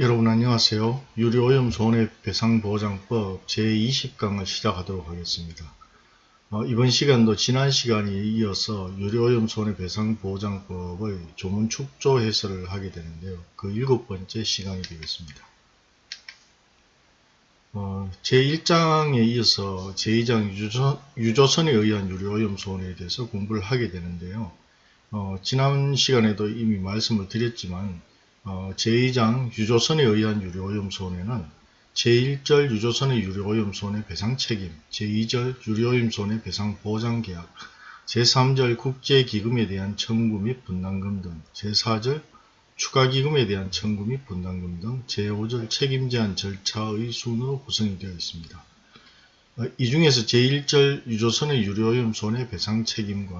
여러분 안녕하세요. 유료오염 손해배상보장법 제20강을 시작하도록 하겠습니다. 어, 이번 시간도 지난 시간에 이어서 유료오염 손해배상보장법의 조문 축조 해설을 하게 되는데요. 그 일곱 번째 시간이 되겠습니다. 어, 제1장에 이어서 제2장 유조선, 유조선에 의한 유료오염 손해에 대해서 공부를 하게 되는데요. 어, 지난 시간에도 이미 말씀을 드렸지만 어, 제2장 유조선에 의한 유료오염 손해는 제1절 유조선의 유료오염 손해 배상 책임, 제2절 유료오염 손해 배상 보장 계약, 제3절 국제기금에 대한 청구 및 분담금 등, 제4절 추가기금에 대한 청구 및 분담금 등 제5절 책임제한 절차의 순으로 구성이 되어 있습니다. 어, 이 중에서 제1절 유조선의 유료오염 손해 배상 책임과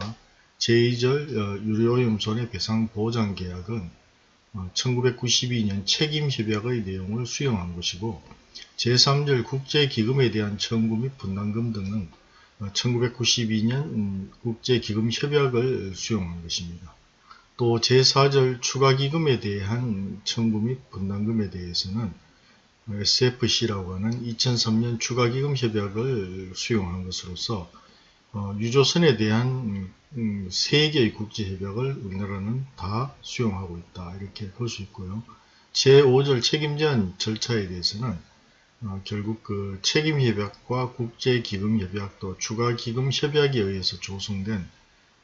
제2절 어, 유료오염 손해 배상 보장 계약은 1992년 어, 책임협약의 내용을 수용한 것이고 제3절 국제기금에 대한 청구 및 분담금 등은 1992년 어, 음, 국제기금협약을 수용한 것입니다. 또 제4절 추가기금에 대한 청구 및 분담금에 대해서는 SFC라고 하는 2003년 추가기금협약을 수용한 것으로서 어, 유조선에 대한 음, 음, 세개의 국제협약을 우리나라는 다 수용하고 있다 이렇게 볼 수 있고요. 제5절 책임제한 절차에 대해서는 어, 결국 그 책임협약과 국제기금협약 또 추가기금협약에 의해서 조성된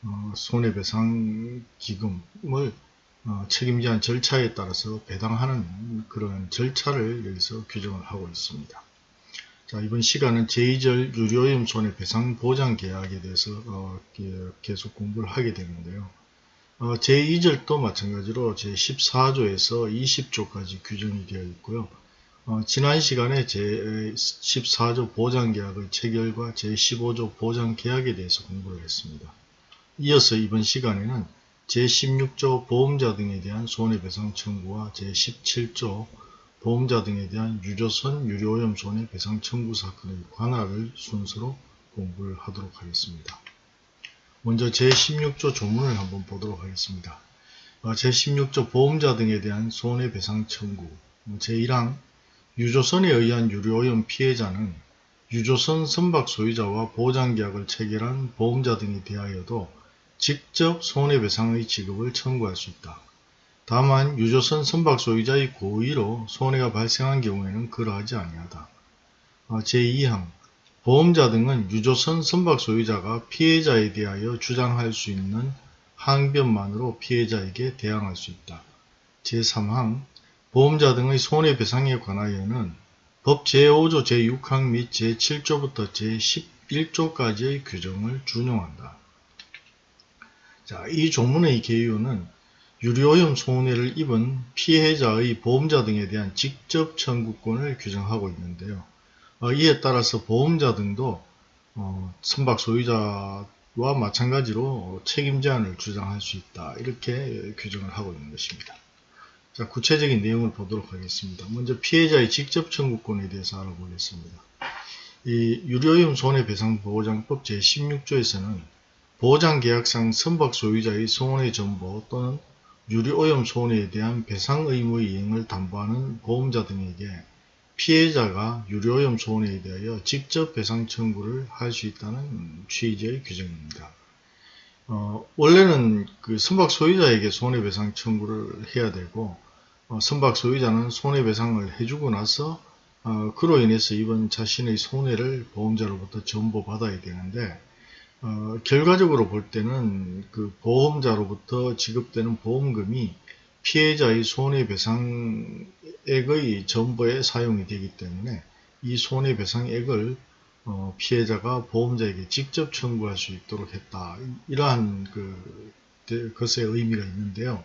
어, 손해배상기금을 어, 책임제한 절차에 따라서 배당하는 그런 절차를 여기서 규정을 하고 있습니다. 자, 이번 시간은 제2절 유료염 손해배상 보장 계약에 대해서 어, 계속 공부를 하게 되는데요. 어, 제2절도 마찬가지로 제14조에서 20조까지 규정이 되어 있고요. 어, 지난 시간에 제14조 보장계약의 체결과 제15조 보장계약에 대해서 공부를 했습니다. 이어서 이번 시간에는 제16조 보험자 등에 대한 손해배상 청구와 제17조 보험자 등에 대한 유조선 유료오염 손해 배상 청구 사건의 관할을 순서로 공부를 하도록 하겠습니다. 먼저 제16조 조문을 한번 보도록 하겠습니다. 어, 제16조 보험자 등에 대한 손해배상 청구 제1항 유조선에 의한 유료오염 피해자는 유조선 선박 소유자와 보장계약을 체결한 보험자 등에 대하여도 직접 손해배상의 지급을 청구할 수 있다. 다만 유조선 선박 소유자의 고의로 손해가 발생한 경우에는 그러하지 아니하다. 어, 제2항 보험자 등은 유조선 선박 소유자가 피해자에 대하여 주장할 수 있는 항변만으로 피해자에게 대항할 수 있다. 제3항 보험자 등의 손해배상에 관하여는 법 제5조 제6항 및 제7조부터 제11조까지의 규정을 준용한다. 자, 이 조문의 개요는 유료오염 손해를 입은 피해자의 보험자 등에 대한 직접 청구권을 규정하고 있는데요. 어, 이에 따라서 보험자 등도 어, 선박 소유자와 마찬가지로 책임 제한을 주장할 수 있다. 이렇게 규정을 하고 있는 것입니다. 자, 구체적인 내용을 보도록 하겠습니다. 먼저 피해자의 직접 청구권에 대해서 알아보겠습니다. 이 유료오염 손해배상보호장법 제16조에서는 보장계약상 선박 소유자의 손해 전보 또는 유리오염 손해에 대한 배상 의무의 이행을 담보하는 보험자 등에게 피해자가 유리오염 손해에 대하여 직접 배상 청구를 할 수 있다는 취지의 규정입니다. 어, 원래는 그 선박 소유자에게 손해배상 청구를 해야 되고 어, 선박 소유자는 손해배상을 해주고 나서 어, 그로 인해서 입은 자신의 손해를 보험자로부터 전보받아야 되는데 어, 결과적으로 볼 때는 그 보험자로부터 지급되는 보험금이 피해자의 손해배상액의 전부에 사용이 되기 때문에 이 손해배상액을 어, 피해자가 보험자에게 직접 청구할 수 있도록 했다. 이러한 그 것의 의미가 있는데요.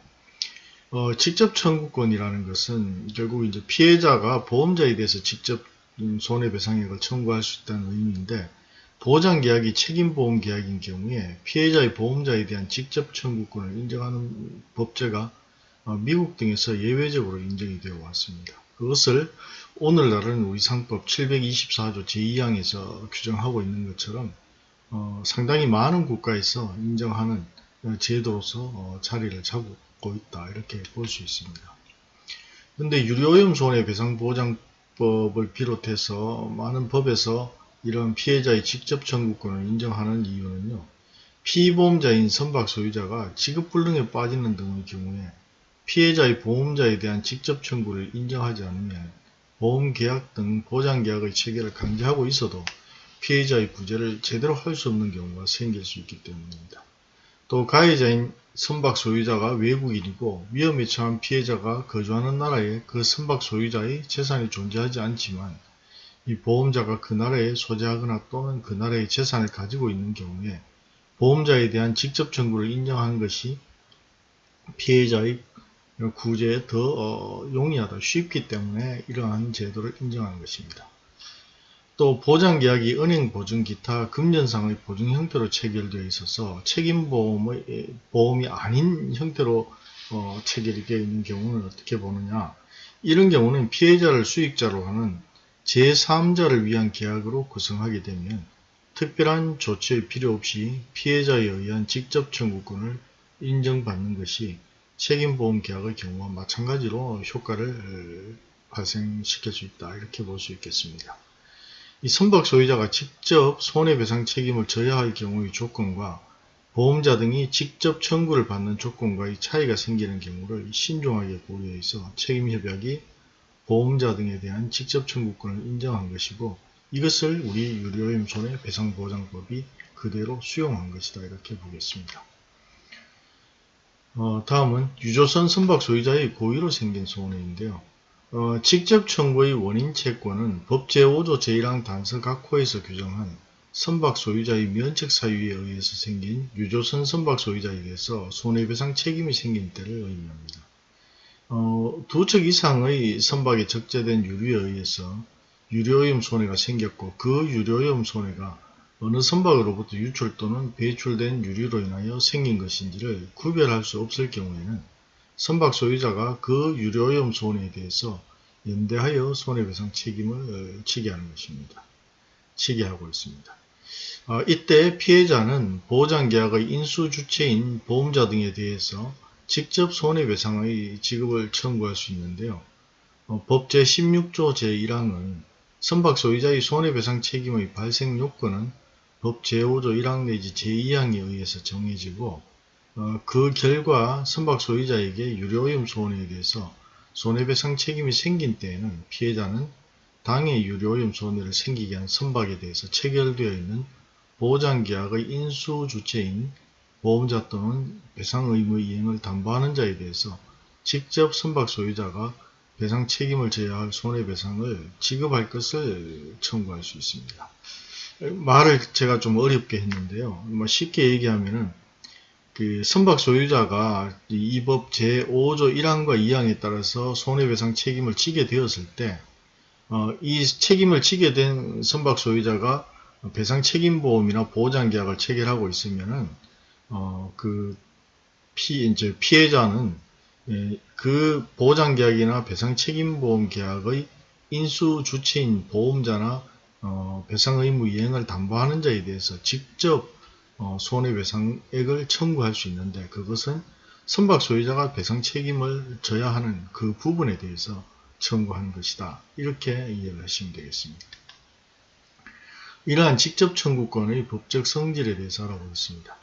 어, 직접 청구권이라는 것은 결국 이제 피해자가 보험자에 대해서 직접 손해배상액을 청구할 수 있다는 의미인데 보장계약이 책임보험계약인 경우에 피해자의 보험자에 대한 직접 청구권을 인정하는 법제가 어, 미국 등에서 예외적으로 인정이 되어 왔습니다. 그것을 오늘날은 우리 상법 724조 제2항에서 규정하고 있는 것처럼 어, 상당히 많은 국가에서 인정하는 제도로서 어, 자리를 잡고 있다 이렇게 볼 수 있습니다. 근데 유료오염 손해배상보장법을 비롯해서 많은 법에서 이런 피해자의 직접 청구권을 인정하는 이유는요. 피보험자인 선박 소유자가 지급불능에 빠지는 등의 경우에 피해자의 보험자에 대한 직접 청구를 인정하지 않으면 보험계약 등 보장계약의 체계를 강제하고 있어도 피해자의 구제를 제대로 할 수 없는 경우가 생길 수 있기 때문입니다. 또 가해자인 선박 소유자가 외국인이고 위험에 처한 피해자가 거주하는 나라에 그 선박 소유자의 재산이 존재하지 않지만 이 보험자가 그 나라에 소재하거나 또는 그 나라의 재산을 가지고 있는 경우에 보험자에 대한 직접 청구를 인정하는 것이 피해자의 구제에 더 어, 용이하다 쉽기 때문에 이러한 제도를 인정하는 것입니다. 또 보장계약이 은행 보증 기타 금전상의 보증 형태로 체결되어 있어서 책임보험의 보험이 아닌 형태로 어, 체결이 되어 있는 경우는 어떻게 보느냐 이런 경우는 피해자를 수익자로 하는 제3자를 위한 계약으로 구성하게 되면 특별한 조치의 필요 없이 피해자에 의한 직접 청구권을 인정받는 것이 책임보험 계약의 경우와 마찬가지로 효과를 발생시킬 수 있다 이렇게 볼 수 있겠습니다. 이 선박 소유자가 직접 손해배상 책임을 져야 할 경우의 조건과 보험자 등이 직접 청구를 받는 조건과의 차이가 생기는 경우를 신중하게 고려해서 책임협약이 보험자 등에 대한 직접 청구권을 인정한 것이고 이것을 우리 유료임 손해배상보장법이 그대로 수용한 것이다 이렇게 보겠습니다. 어, 다음은 유조선 선박 소유자의 고의로 생긴 손해인데요. 어, 직접 청구의 원인 채권은 법 제5조 제1항 단서 각호에서 규정한 선박 소유자의 면책 사유에 의해서 생긴 유조선 선박 소유자에 대해서 손해배상 책임이 생긴 때를 의미합니다. 어, 두 척 이상의 선박에 적재된 유류에 의해서 유료오염 손해가 생겼고 그 유료오염 손해가 어느 선박으로부터 유출 또는 배출된 유류로 인하여 생긴 것인지를 구별할 수 없을 경우에는 선박 소유자가 그 유료오염 손해에 대해서 연대하여 손해배상 책임을 지게 하는 것입니다. 지게 하고 있습니다. 어, 이때 피해자는 보장계약의 인수 주체인 보험자 등에 대해서 직접 손해배상의 지급을 청구할 수 있는데요. 어, 법 제16조 제1항은 선박 소유자의 손해배상 책임의 발생 요건은 법 제5조 1항 내지 제2항에 의해서 정해지고 어, 그 결과 선박 소유자에게 유료오염 손해에 대해서 손해배상 책임이 생긴 때에는 피해자는 당해 유료오염 손해를 생기게 한 선박에 대해서 체결되어 있는 보장계약의 인수 주체인 보험자 또는 배상 의무 이행을 담보하는 자에 대해서 직접 선박 소유자가 배상 책임을 져야 할 손해배상을 지급할 것을 청구할 수 있습니다. 말을 제가 좀 어렵게 했는데요. 뭐 쉽게 얘기하면은 그 선박 소유자가 이 법 제5조 1항과 2항에 따라서 손해배상 책임을 지게 되었을 때, 어, 이 책임을 지게 된 선박 소유자가 배상 책임보험이나 보장 계약을 체결하고 있으면은, 어, 그 피, 이제 피해자는 예, 그 보장계약이나 배상 책임보험 계약의 인수 주체인 보험자나 어, 배상 의무 이행을 담보하는 자에 대해서 직접 어, 손해배상액을 청구할 수 있는데 그것은 선박 소유자가 배상 책임을 져야 하는 그 부분에 대해서 청구하는 것이다. 이렇게 이해를 하시면 되겠습니다. 이러한 직접 청구권의 법적 성질에 대해서 알아보겠습니다.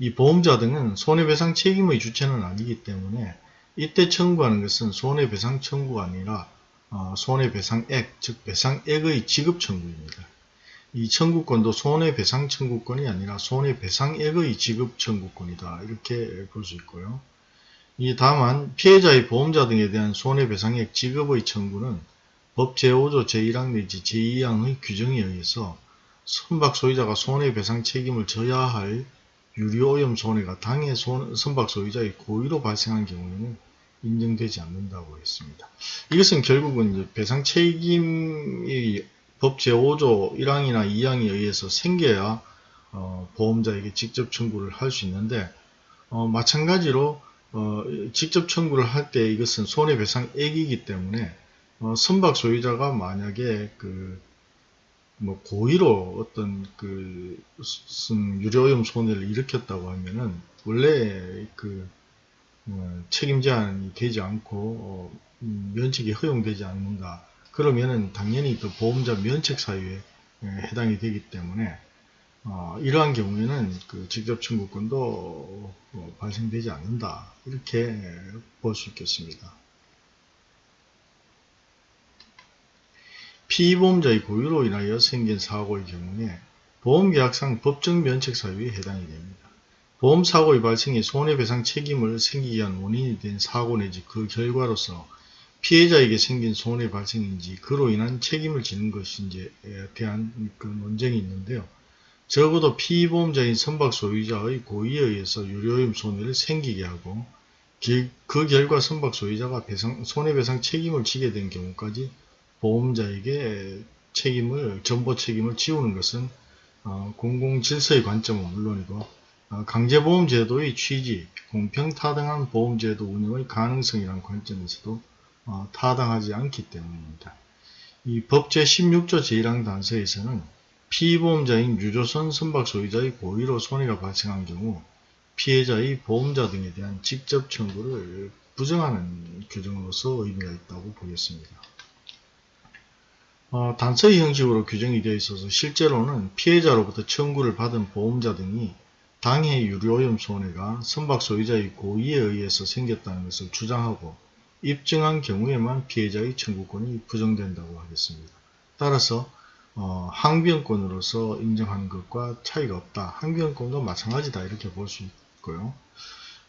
이 보험자 등은 손해배상 책임의 주체는 아니기 때문에 이때 청구하는 것은 손해배상 청구가 아니라 어, 손해배상액, 즉 배상액의 지급 청구입니다. 이 청구권도 손해배상 청구권이 아니라 손해배상액의 지급 청구권이다. 이렇게 볼 수 있고요. 이 다만 피해자의 보험자 등에 대한 손해배상액 지급의 청구는 법 제5조 제1항 내지 제2항의 규정에 의해서 선박 소유자가 손해배상 책임을 져야 할 유리오염 손해가 당해 선박 소유자의 고의로 발생한 경우에는 인정되지 않는다고 했습니다. 이것은 결국은 배상 책임이 법 제5조 1항이나 2항에 의해서 생겨야 어, 보험자에게 직접 청구를 할 수 있는데 어, 마찬가지로 어, 직접 청구를 할 때 이것은 손해배상액이기 때문에 어, 선박 소유자가 만약에 그 뭐 고의로 어떤 그 유료오염 손해를 일으켰다고 하면은 원래 그 어, 책임 제한이 되지 않고 어, 음, 면책이 허용되지 않는가 그러면은 당연히 그 보험자 면책 사유에 에, 해당이 되기 때문에 어, 이러한 경우에는 그 직접 청구권도 어, 발생되지 않는다 이렇게 볼 수 있겠습니다. 피보험자의 고유로 인하여 생긴 사고의 경우에 보험계약상 법정 면책 사유에 해당이 됩니다. 보험사고의 발생이 손해배상 책임을 생기게 한 원인이 된 사고 내지 그 결과로서 피해자에게 생긴 손해 발생인지 그로 인한 책임을 지는 것인지에 대한 그 논쟁이 있는데요. 적어도 피보험자인 선박 소유자의 고의에 의해서 유료임 손해를 생기게 하고 그 결과 선박 소유자가 배상, 손해배상 책임을 지게 된 경우까지 보험자에게 책임을 전보 책임을 지우는 것은 어, 공공질서의 관점은 물론이고 어, 강제보험제도의 취지, 공평타당한 보험제도 운영의 가능성이라는 관점에서도 어, 타당하지 않기 때문입니다. 이 법 제16조 제1항 단서에서는 피보험자인 유조선 선박 소유자의 고의로 손해가 발생한 경우 피해자의 보험자 등에 대한 직접 청구를 부정하는 규정으로서 의미가 있다고 보겠습니다. 어, 단서의 형식으로 규정이 되어 있어서 실제로는 피해자로부터 청구를 받은 보험자 등이 당해 유료오염 손해가 선박 소유자의 고의에 의해서 생겼다는 것을 주장하고 입증한 경우에만 피해자의 청구권이 부정된다고 하겠습니다. 따라서 어, 항변권으로서 인정하는 것과 차이가 없다. 항변권도 마찬가지다 이렇게 볼 수 있고요.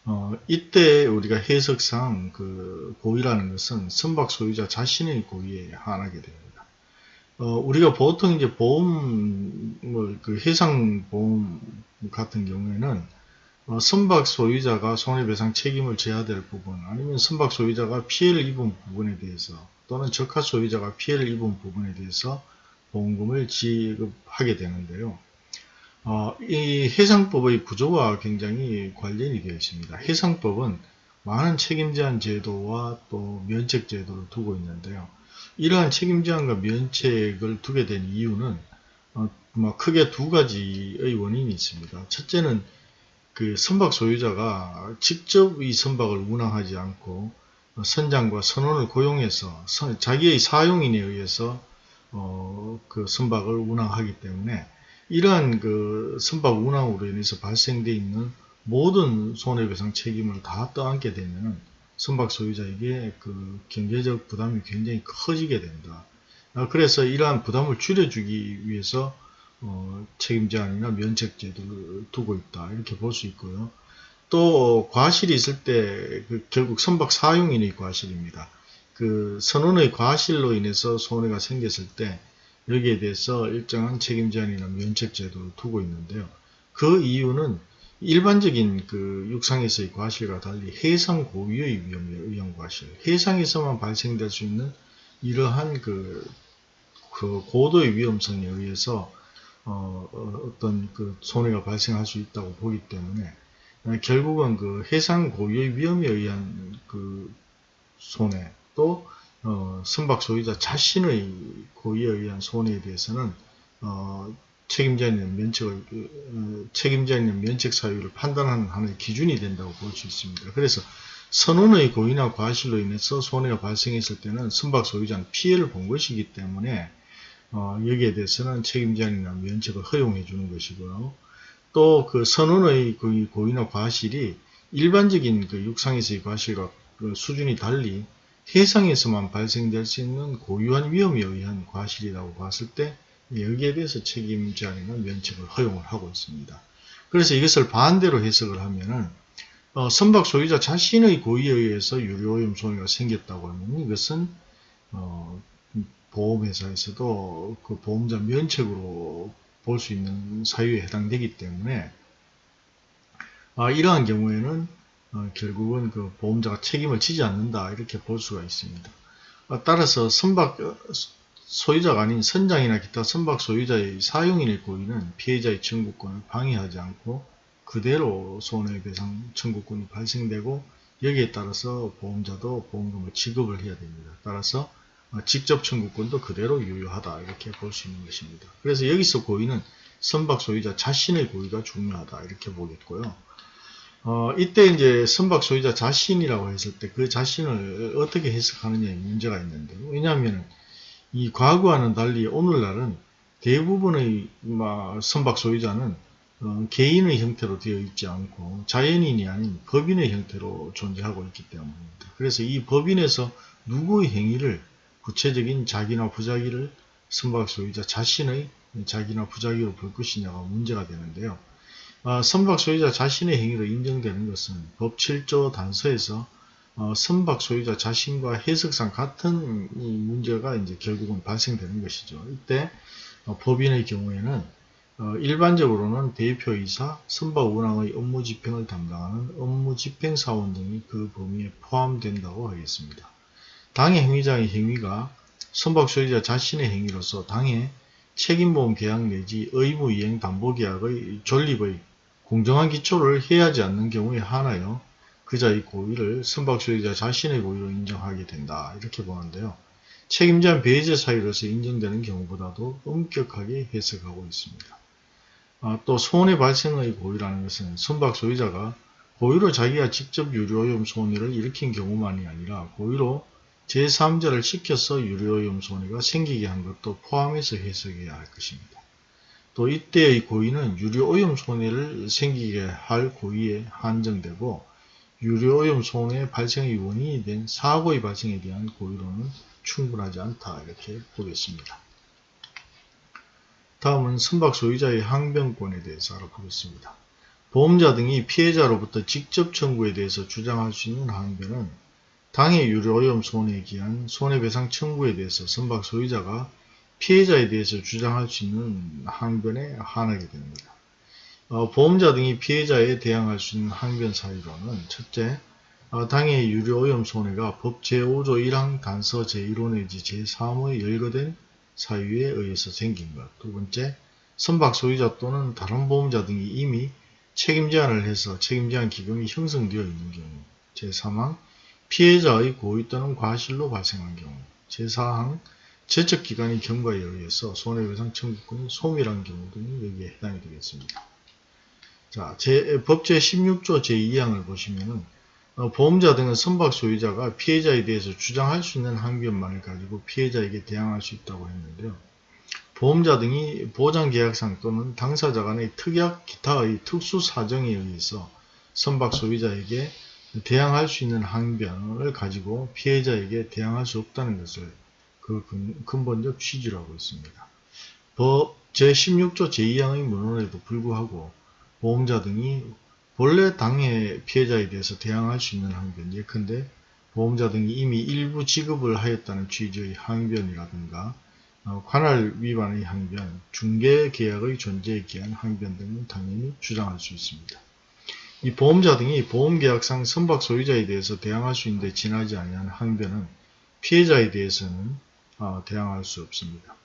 어, 이때 우리가 해석상 그 고의라는 것은 선박 소유자 자신의 고의에 한하게 됩니다. 어, 우리가 보통 이제 보험, 뭐, 그 해상보험 같은 경우에는 어, 선박 소유자가 손해배상 책임을 져야 될 부분 아니면 선박 소유자가 피해를 입은 부분에 대해서 또는 적하 소유자가 피해를 입은 부분에 대해서 보험금을 지급하게 되는데요. 어, 이 해상법의 구조와 굉장히 관련이 되어 있습니다. 해상법은 많은 책임제한 제도와 또 면책 제도를 두고 있는데요. 이러한 책임제한과 면책을 두게 된 이유는 어, 뭐 크게 두 가지의 원인이 있습니다. 첫째는 그 선박 소유자가 직접 이 선박을 운항하지 않고 선장과 선원을 고용해서 자기의 사용인에 의해서 어, 그 선박을 운항하기 때문에 이러한 그 선박 운항으로 인해서 발생되어 있는 모든 손해배상 책임을 다 떠안게 되면 선박 소유자에게 그 경제적 부담이 굉장히 커지게 된다. 아, 그래서 이러한 부담을 줄여주기 위해서 어, 책임제한이나 면책제도를 두고 있다 이렇게 볼 수 있고요. 또 과실이 있을 때 그 결국 선박 사용인의 과실입니다. 그 선원의 과실로 인해서 손해가 생겼을 때 여기에 대해서 일정한 책임제한이나 면책제도를 두고 있는데요. 그 이유는 일반적인 그 육상에서의 과실과 달리 해상 고유의 위험에 의한 과실, 해상에서만 발생될 수 있는 이러한 그, 그 고도의 위험성에 의해서 어, 어떤 그 손해가 발생할 수 있다고 보기 때문에 결국은 그 해상 고유의 위험에 의한 그 손해 또 어, 선박 소유자 자신의 고의에 의한 손해에 대해서는 어, 책임자 있는 면책을 어, 책임자 있는 면책 사유를 판단하는 하나의 기준이 된다고 볼 수 있습니다. 그래서 선원의 고의나 과실로 인해서 손해가 발생했을 때는 선박 소유자는 피해를 본 것이기 때문에 어, 여기에 대해서는 책임자이나 면책을 허용해 주는 것이고요. 또 그 선원의 그 고의나 과실이 일반적인 그 육상에서의 과실과 그 수준이 달리 해상에서만 발생될 수 있는 고유한 위험에 의한 과실이라고 봤을 때 여기에 대해서 책임자이나 면책을 허용을 하고 있습니다. 그래서 이것을 반대로 해석을 하면은 어, 선박 소유자 자신의 고의에 의해서 유료오염 손해가 생겼다고 하면 이것은 어, 보험회사에서도 그 보험자 면책으로 볼 수 있는 사유에 해당되기 때문에 아, 이러한 경우에는 어, 결국은 그 보험자가 책임을 지지 않는다 이렇게 볼 수가 있습니다. 아, 따라서 선박 어, 소유자가 아닌 선장이나 기타 선박 소유자의 사용인의 고의는 피해자의 청구권을 방해하지 않고 그대로 손해배상 청구권이 발생되고 여기에 따라서 보험자도 보험금을 지급을 해야 됩니다. 따라서 어, 직접 청구권도 그대로 유효하다 이렇게 볼 수 있는 것입니다. 그래서 여기서 고의는 선박 소유자 자신의 고의가 중요하다 이렇게 보겠고요. 어, 이때 이제 선박 소유자 자신이라고 했을 때 그 자신을 어떻게 해석하느냐에 문제가 있는데 왜냐하면 이 과거와는 달리 오늘날은 대부분의 막 선박 소유자는 어, 개인의 형태로 되어 있지 않고 자연인이 아닌 법인의 형태로 존재하고 있기 때문입니다. 그래서 이 법인에서 누구의 행위를 구체적인 자기나 부자기를 선박 소유자 자신의 자기나 부자기로 볼 것이냐가 문제가 되는데요. 어, 선박 소유자 자신의 행위로 인정되는 것은 법 7조 단서에서 어, 선박 소유자 자신과 해석상 같은 이 문제가 이제 결국은 발생되는 것이죠. 이때 어, 법인의 경우에는 어, 일반적으로는 대표이사, 선박 운항의 업무 집행을 담당하는 업무 집행사원 등이 그 범위에 포함된다고 하겠습니다. 당해 행위자의 행위가 선박 소유자 자신의 행위로서 당해 책임보험 계약 내지 의무이행 담보계약의 존립의 공정한 기초를 해하지 않는 경우에 한하여 그자의 고의를 선박 소유자 자신의 고의로 인정하게 된다. 이렇게 보는데요. 책임자는 배제 사유로서 인정되는 경우보다도 엄격하게 해석하고 있습니다. 아, 또 손해 발생의 고의라는 것은 선박 소유자가 고의로 자기가 직접 유료오염 손해를 일으킨 경우만이 아니라 고의로 제3자를 시켜서 유료오염 손해가 생기게 한 것도 포함해서 해석해야 할 것입니다. 또 이때의 고의는 유료오염 손해를 생기게 할 고의에 한정되고 유료오염 손해 발생의 원인이 된 사고의 발생에 대한 고의로는 충분하지 않다 이렇게 보겠습니다. 다음은 선박 소유자의 항변권에 대해서 알아보겠습니다. 보험자 등이 피해자로부터 직접 청구에 대해서 주장할 수 있는 항변은 당해 유료오염 손해에 기한 손해배상 청구에 대해서 선박 소유자가 피해자에 대해서 주장할 수 있는 항변에 한하게 됩니다. 어, 보험자 등이 피해자에 대항할 수 있는 항변 사유로는 첫째, 어, 당해 유료오염 손해가 법 제5조 1항 단서 제1호 내지 제3호에 열거된 사유에 의해서 생긴 것. 두 번째, 선박 소유자 또는 다른 보험자 등이 이미 책임 제한을 해서 책임 제한 기금이 형성되어 있는 경우. 제3항, 피해자의 고의 또는 과실로 발생한 경우. 제4항, 제척기관의 경과에 의해서 손해배상 청구권이 소멸한 경우 등이 여기에 해당이 되겠습니다. 자, 제, 법 제 16조 제2항을 보시면은 어, 보험자 등은 선박 소유자가 피해자에 대해서 주장할 수 있는 항변만을 가지고 피해자에게 대항할 수 있다고 했는데요. 보험자 등이 보장계약상 또는 당사자 간의 특약 기타의 특수 사정에 의해서 선박 소유자에게 대항할 수 있는 항변을 가지고 피해자에게 대항할 수 없다는 것을 그 근본적 취지로 하고 있습니다. 법 제16조 제2항의 문헌에도 불구하고 보험자 등이 본래 당해 피해자에 대해서 대항할 수 있는 항변, 예컨대 보험자 등이 이미 일부 지급을 하였다는 취지의 항변이라든가 어, 관할 위반의 항변, 중개계약의 존재에 기한 항변 등은 당연히 주장할 수 있습니다. 이 보험자 등이 보험계약상 선박 소유자에 대해서 대항할 수 있는데 지나지 아니한 항변은 피해자에 대해서는 어, 대항할 수 없습니다.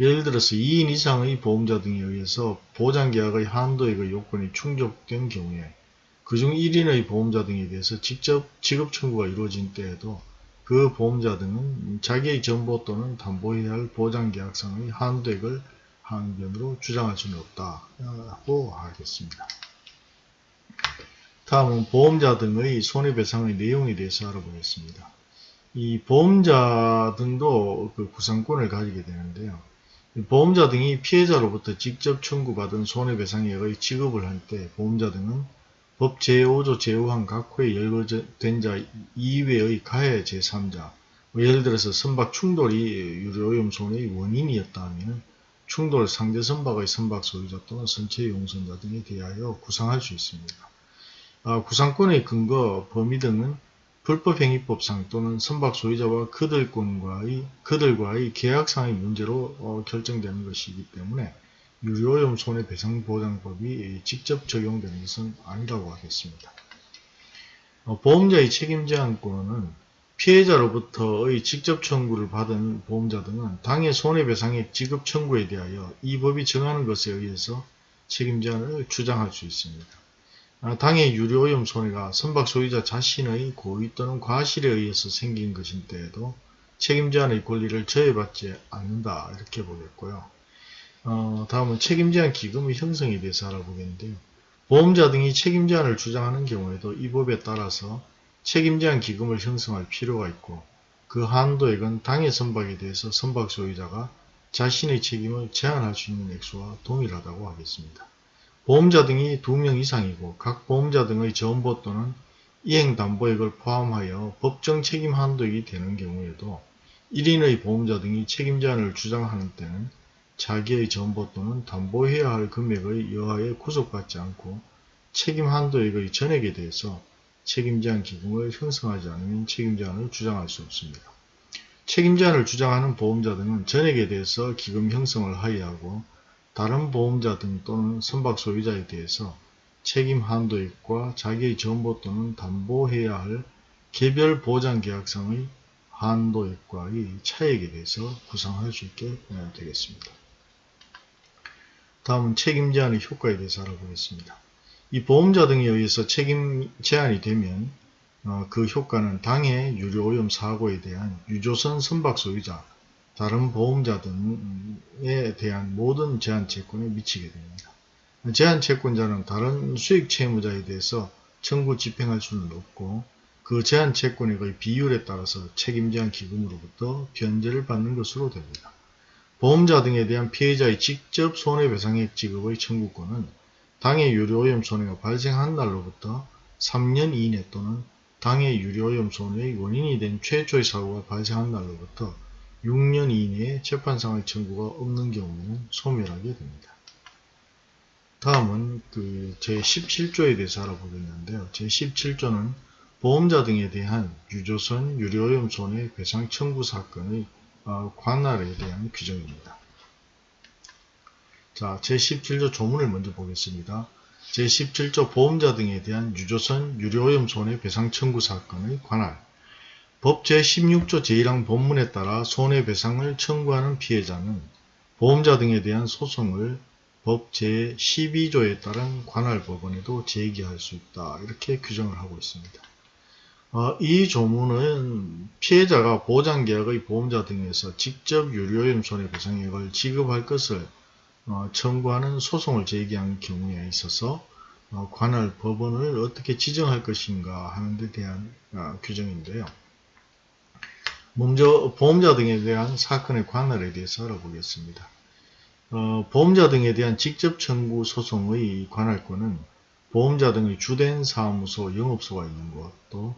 예를 들어서 2인 이상의 보험자 등에 의해서 보장계약의 한도액의 요건이 충족된 경우에 그중 1인의 보험자 등에 대해서 직접 지급 청구가 이루어진 때에도 그 보험자 등은 자기의 정보 또는 담보해야 할 보장계약상의 한도액을 항변으로 주장할 수는 없다고 하겠습니다. 다음은 보험자 등의 손해배상의 내용에 대해서 알아보겠습니다. 이 보험자 등도 그 구상권을 가지게 되는데요. 보험자 등이 피해자로부터 직접 청구받은 손해배상액의 지급을 할 때 보험자 등은 법 제5조 제5항 각호에 열거된 자 이외의 가해 제3자 뭐 예를 들어서 선박 충돌이 유료오염 손해의 원인이었다 하면 충돌 상대 선박의 선박 소유자 또는 선체 용선자 등에 대하여 구상할 수 있습니다. 아, 구상권의 근거, 범위 등은 불법행위법상 또는 선박 소유자와 그들과의, 그들과의 계약상의 문제로 어, 결정되는 것이기 때문에 유료오염 손해배상보장법이 직접 적용되는 것은 아니라고 하겠습니다. 어, 보험자의 책임제한권은 피해자로부터의 직접 청구를 받은 보험자 등은 당해 손해배상의 지급 청구에 대하여 이 법이 정하는 것에 의해서 책임제한을 주장할 수 있습니다. 아, 당해 유료오염 손해가 선박 소유자 자신의 고의 또는 과실에 의해서 생긴 것인데에도 책임제한의 권리를 저해받지 않는다 이렇게 보겠고요. 어, 다음은 책임제한 기금의 형성에 대해서 알아보겠는데요. 보험자 등이 책임 제한을 주장하는 경우에도 이 법에 따라서 책임 제한 기금을 형성할 필요가 있고 그 한도액은 당해 선박에 대해서 선박 소유자가 자신의 책임을 제한할 수 있는 액수와 동일하다고 하겠습니다. 보험자 등이 2명 이상이고 각 보험자 등의 전보 또는 이행담보액을 포함하여 법정 책임 한도액이 되는 경우에도 1인의 보험자 등이 책임 제한을 주장하는 때는 자기의 전보 또는 담보해야 할 금액의 여하에 구속받지 않고 책임 한도액의 전액에 대해서 책임 제한 기금을 형성하지 않으면 책임 제한을 주장할 수 없습니다. 책임 제한을 주장하는 보험자 등은 전액에 대해서 기금 형성을 하여야 하고 다른 보험자 등 또는 선박 소유자에 대해서 책임 한도액과 자기의 전보 또는 담보해야 할 개별 보장 계약상의 한도액과의 차액에 대해서 구상할 수 있게 되겠습니다. 다음은 책임 제한의 효과에 대해서 알아보겠습니다. 이 보험자 등에 의해서 책임 제한이 되면 어, 그 효과는 당해 유료오염 사고에 대한 유조선 선박 소유자, 다른 보험자 등에 대한 모든 제한 채권에 미치게 됩니다. 제한 채권자는 다른 수익 채무자에 대해서 청구 집행할 수는 없고 그 제한 채권액의 비율에 따라서 책임 제한 기금으로부터 변제를 받는 것으로 됩니다. 보험자 등에 대한 피해자의 직접 손해배상액 지급의 청구권은 당해 유료오염 손해가 발생한 날로부터 3년 이내 또는 당해 유료오염 손해의 원인이 된 최초의 사고가 발생한 날로부터 6년 이내에 재판상의 청구가 없는 경우에는 소멸하게 됩니다. 다음은 그 제17조에 대해서 알아보겠는데요. 제17조는 보험자 등에 대한 유조선 유료오염 손해 배상 청구 사건의 어, 관할에 대한 규정입니다. 자, 제17조 조문을 먼저 보겠습니다. 제17조 보험자 등에 대한 유조선 유료오염 손해 배상 청구 사건의 관할 법 제16조 제1항 본문에 따라 손해배상을 청구하는 피해자는 보험자 등에 대한 소송을 법 제12조에 따른 관할 법원에도 제기할 수 있다. 이렇게 규정을 하고 있습니다. 어, 이 조문은 피해자가 보장계약의 보험자 등에서 직접 유료오염 손해배상액을 지급할 것을 어, 청구하는 소송을 제기한 경우에 있어서 어, 관할 법원을 어떻게 지정할 것인가 하는 데 대한 어, 규정인데요. 먼저 보험자 등에 대한 사건의 관할에 대해서 알아보겠습니다. 어, 보험자 등에 대한 직접 청구 소송의 관할권은 보험자 등의 주된 사무소, 영업소가 있는 것, 또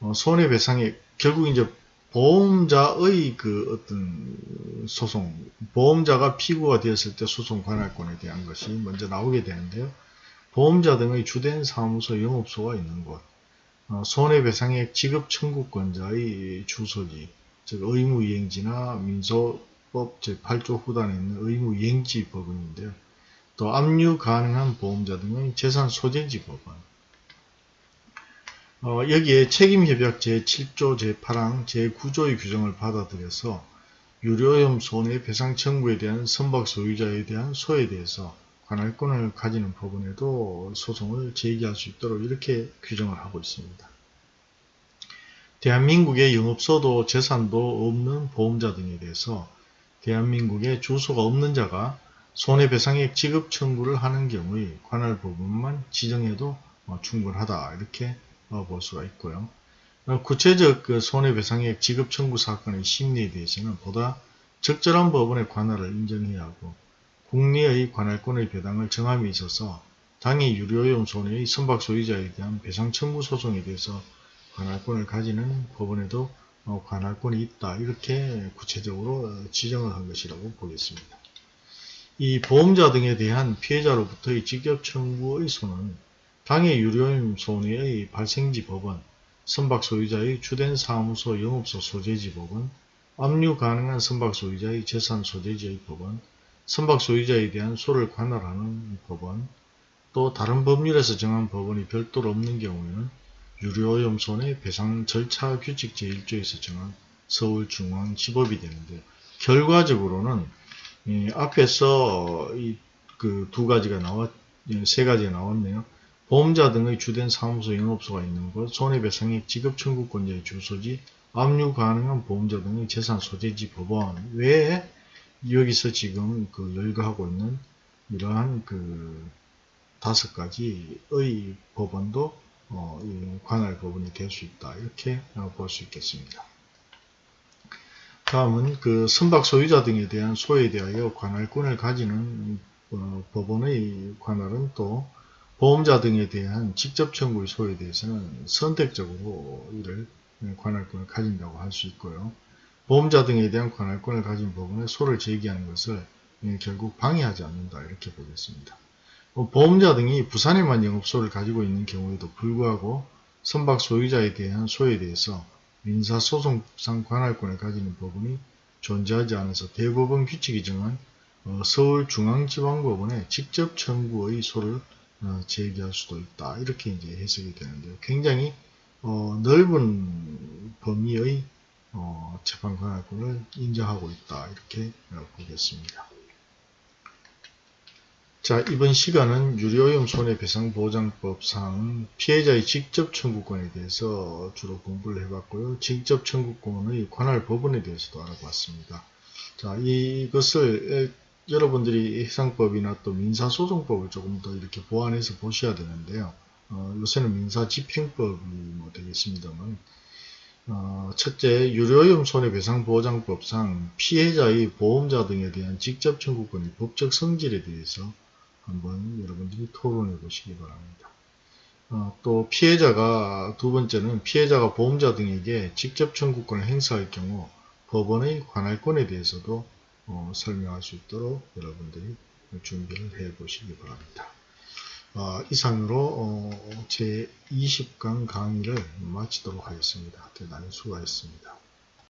어, 손해배상액 결국 이제 보험자의 그 어떤 소송, 보험자가 피고가 되었을 때 소송 관할권에 대한 것이 먼저 나오게 되는데요. 보험자 등의 주된 사무소 영업소가 있는 곳, 어, 손해배상액 지급 청구권자의 주소지, 즉 의무이행지나 민소법 제8조 후단에 있는 의무이행지 법원인데요. 또 압류 가능한 보험자 등의 재산 소재지 법원, 어, 여기에 책임협약 제7조 제8항 제9조의 규정을 받아들여서 유료염 손해배상 청구에 대한 선박 소유자에 대한 소에 대해서 관할권을 가지는 법원에도 소송을 제기할 수 있도록 이렇게 규정을 하고 있습니다. 대한민국의 영업소도 재산도 없는 보험자 등에 대해서 대한민국에 주소가 없는 자가 손해배상액 지급 청구를 하는 경우에 관할 부분만 지정해도 어, 충분하다 이렇게 어, 볼 수가 있고요. 어, 구체적 그 손해배상액 지급 청구 사건의 심리에 대해서는 보다 적절한 법원의 관할을 인정해야 하고 국내의 관할권의 배당을 정함에 있어서 당해 유료용 손해의 선박 소유자에 대한 배상 청구 소송에 대해서 관할권을 가지는 법원에도 어, 관할권이 있다 이렇게 구체적으로 지정을 한 것이라고 보겠습니다. 이 보험자 등에 대한 피해자로부터의 직접 청구의 손은 당해 유료임 손해의 발생지 법원, 선박 소유자의 주된 사무소 영업소 소재지 법원, 압류 가능한 선박 소유자의 재산 소재지의 법원, 선박 소유자에 대한 소를 관할하는 법원, 또 다른 법률에서 정한 법원이 별도로 없는 경우에는 유료오염 손해 배상 절차 규칙 제1조에서 정한 서울중앙지법이 되는데 결과적으로는 앞에서 이 그 두 가지가 나왔 세 가지가 나왔네요. 보험자 등의 주된 사무소 영업소가 있는 곳, 손해배상액 지급 청구권자의 주소지, 압류 가능한 보험자 등의 재산 소재지 법원 외에 여기서 지금 그 열거하고 있는 이러한 그 다섯 가지의 법원도 어, 이 관할 법원이 될 수 있다. 이렇게 어, 볼수 있겠습니다. 다음은 그 선박 소유자 등에 대한 소에 대하여 관할권을 가지는 어, 법원의 관할은 또 보험자 등에 대한 직접 청구의 소에 대해서는 선택적으로 이를 관할권을 가진다고 할 수 있고요. 보험자 등에 대한 관할권을 가진 법원에 소를 제기하는 것을 결국 방해하지 않는다 이렇게 보겠습니다. 뭐 보험자 등이 부산에만 영업소를 가지고 있는 경우에도 불구하고 선박 소유자에 대한 소에 대해서 민사소송상 관할권을 가지는 법원이 존재하지 않아서 대법원 규칙이 정한 어, 서울중앙지방법원에 직접 청구의 소를 어, 제기할 수도 있다. 이렇게 이제 해석이 되는데요. 굉장히 어, 넓은 범위의 어, 재판 관할권을 인정하고 있다. 이렇게 보겠습니다. 자, 이번 시간은 유료오염 손해배상보장법상 피해자의 직접 청구권에 대해서 주로 공부를 해봤고요. 직접 청구권의 관할 법원에 대해서도 알아봤습니다. 자, 이것을 여러분들이 해상법이나 또 민사소송법을 조금 더 이렇게 보완해서 보셔야 되는데요. 어, 요새는 민사집행법이 뭐 되겠습니다만 어, 첫째, 유료오염 손해배상보장법상 피해자의 보험자 등에 대한 직접 청구권의 법적 성질에 대해서 한번 여러분들이 토론해 보시기 바랍니다. 어, 또 피해자가 두 번째는 피해자가 보험자 등에게 직접 청구권을 행사할 경우 법원의 관할권에 대해서도 어, 설명할 수 있도록 여러분들이 준비를 해 보시기 바랍니다. 어, 이상으로 어, 제 20강 강의를 마치도록 하겠습니다. 대단히 수고하셨습니다.